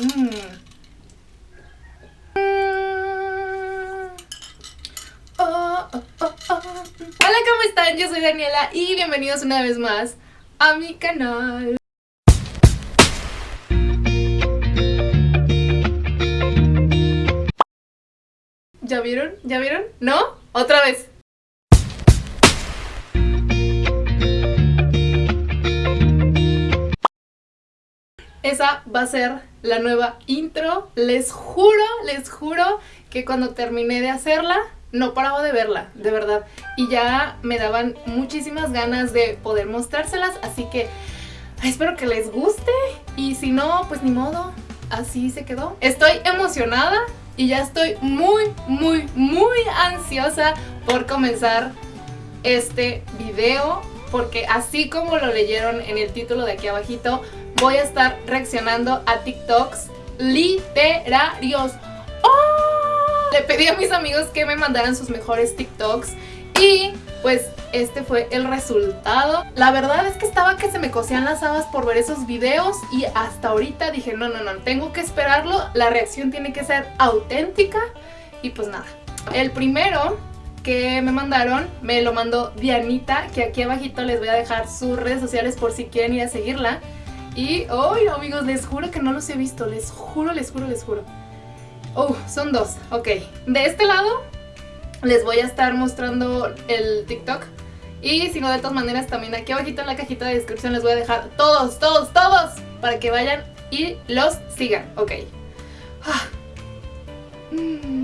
Mm. Hola, ¿cómo están? Yo soy Daniela y bienvenidos una vez más a mi canal. ¿Ya vieron? ¿Ya vieron? ¿No? Otra vez. Esa va a ser la nueva intro. Les juro, les juro que cuando terminé de hacerla, no paraba de verla, de verdad. Y ya me daban muchísimas ganas de poder mostrárselas, así que espero que les guste. Y si no, pues ni modo, así se quedó. Estoy emocionada y ya estoy muy, muy, muy ansiosa por comenzar este video porque así como lo leyeron en el título de aquí abajito, voy a estar reaccionando a TikToks literarios. ¡Oh! Le pedí a mis amigos que me mandaran sus mejores TikToks y pues este fue el resultado. La verdad es que estaba que se me cosían las habas por ver esos videos y hasta ahorita dije no, no, no, tengo que esperarlo, la reacción tiene que ser auténtica y pues nada. El primero que me mandaron, me lo mandó Dianita, que aquí abajito les voy a dejar sus redes sociales por si quieren ir a seguirla. Y, hoy amigos, les juro que no los he visto, les juro, les juro, les juro. Oh, son dos, ok. De este lado les voy a estar mostrando el TikTok. Y si no, de todas maneras, también aquí abajito en la cajita de descripción les voy a dejar todos, todos, todos, para que vayan y los sigan, ok. Ah. Mm.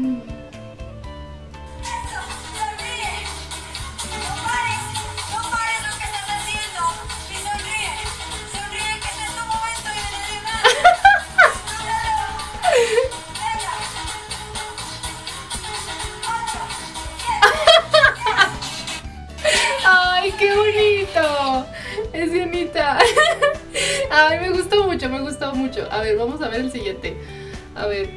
Ay, me gustó mucho, me gustó mucho. A ver, vamos a ver el siguiente. A ver.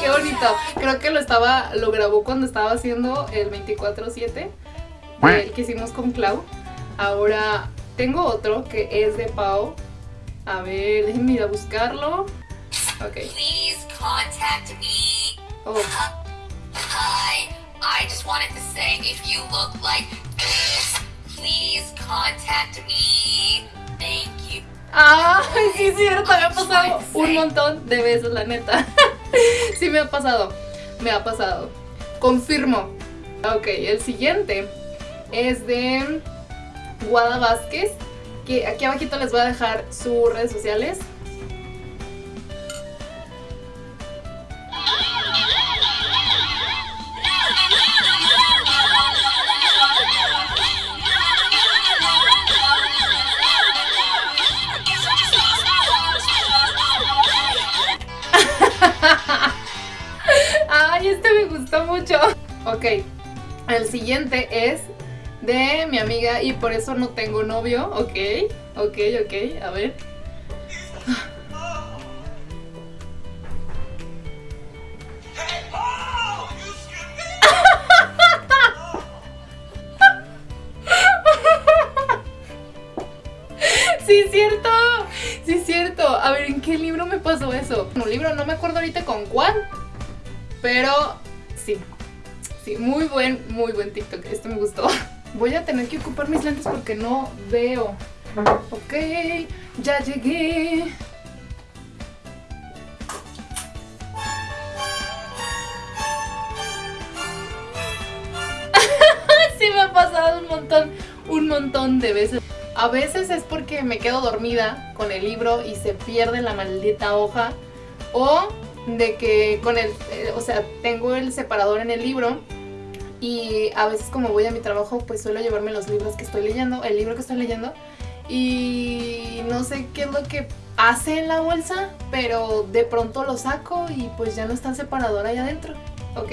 Qué bonito. Creo que lo estaba, lo grabó cuando estaba haciendo el 24-7 el que hicimos con Clau. Ahora tengo otro que es de Pau a ver, déjenme ir a buscarlo. Ok. Please contact me. Oh. Hi, I just wanted to say if you look like this, please contact me. Thank you. Ah, sí es cierto, me ha pasado un montón de veces, la neta. sí me ha pasado, me ha pasado. Confirmo. Ok, el siguiente es de Guada Vázquez aquí abajito les voy a dejar sus redes sociales. Este me gustó mucho. Ok, el siguiente es de mi amiga y por eso no tengo novio, ok, ok, ok, a ver. Sí, cierto, sí, cierto. A ver, ¿en qué libro me pasó eso? Un libro, no me acuerdo ahorita con cuál, pero sí. Sí, muy buen, muy buen TikTok. Este me gustó. Voy a tener que ocupar mis lentes porque no veo. Ok, ya llegué. sí me ha pasado un montón, un montón de veces. A veces es porque me quedo dormida con el libro y se pierde la maldita hoja. O de que con el, eh, o sea, tengo el separador en el libro y a veces como voy a mi trabajo pues suelo llevarme los libros que estoy leyendo, el libro que estoy leyendo y no sé qué es lo que hace en la bolsa, pero de pronto lo saco y pues ya no está el separador ahí adentro. Ok.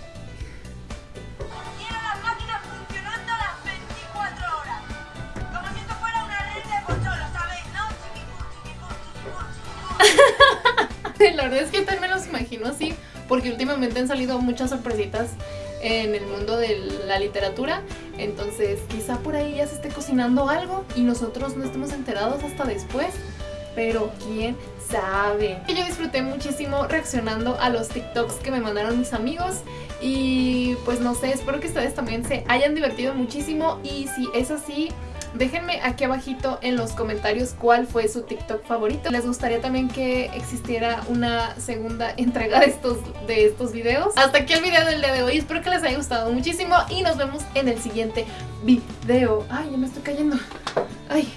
La verdad es que también me los imagino así, porque últimamente han salido muchas sorpresitas en el mundo de la literatura. Entonces, quizá por ahí ya se esté cocinando algo y nosotros no estemos enterados hasta después. Pero quién sabe. Yo disfruté muchísimo reaccionando a los TikToks que me mandaron mis amigos. Y pues no sé, espero que ustedes también se hayan divertido muchísimo. Y si es así, Déjenme aquí abajito en los comentarios cuál fue su TikTok favorito. ¿Les gustaría también que existiera una segunda entrega de estos, de estos videos? Hasta aquí el video del día de hoy. Espero que les haya gustado muchísimo y nos vemos en el siguiente video. Ay, ya me estoy cayendo. Ay.